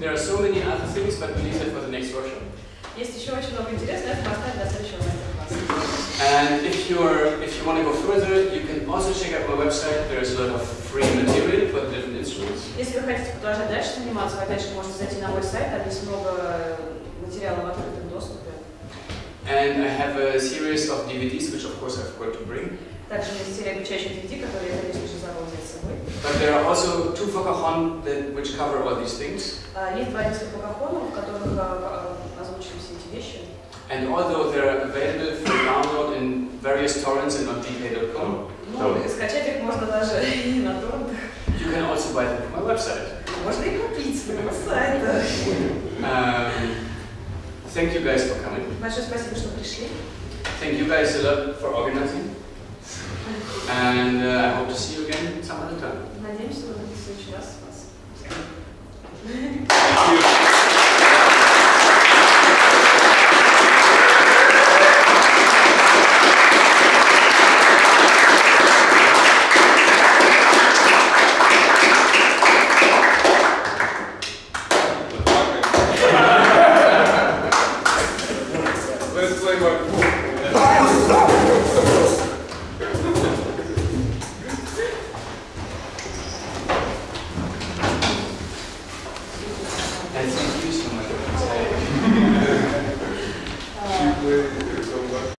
There are so many other things, but we leave that for the next workshop. And if you're if you want to go further, you can also check out my website. There is a lot of free material for different instruments. Если вы хотите продолжать дальше заниматься, вы опять же можете зайти на мой сайт, там есть много. have a series of DVDs, which of course I've got to bring. Также есть обучающих DVD, которые я, с собой. But there are also two Focahon that which cover all these things. Есть два диска в которых озвучены все эти вещи. And although they're available for download in various torrents and on vk.com. You can also buy them from my website. Можно thank you guys for coming. Большое спасибо, что пришли. Thank you guys a lot for organizing. And uh, I hope to see you again some other time. Надеемся, что в следующий раз вас. Thank you.